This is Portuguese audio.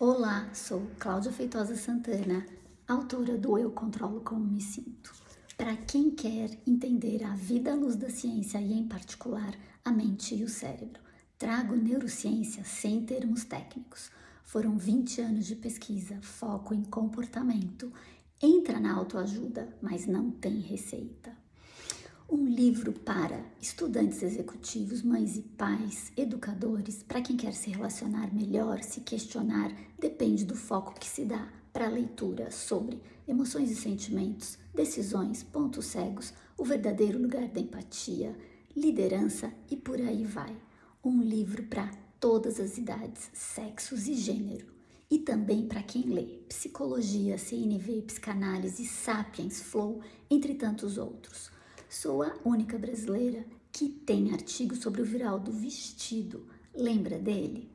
Olá, sou Cláudia Feitosa Santana, autora do Eu Controlo Como Me Sinto. Para quem quer entender a vida à luz da ciência e, em particular, a mente e o cérebro, trago neurociência sem termos técnicos. Foram 20 anos de pesquisa, foco em comportamento. Entra na autoajuda, mas não tem receita. Um livro para estudantes executivos, mães e pais, educadores, para quem quer se relacionar melhor, se questionar, depende do foco que se dá para a leitura sobre emoções e sentimentos, decisões, pontos cegos, o verdadeiro lugar da empatia, liderança e por aí vai. Um livro para todas as idades, sexos e gênero. E também para quem lê Psicologia, CNV, Psicanálise, Sapiens, Flow, entre tantos outros. Sou a única brasileira que tem artigo sobre o viral do vestido. Lembra dele?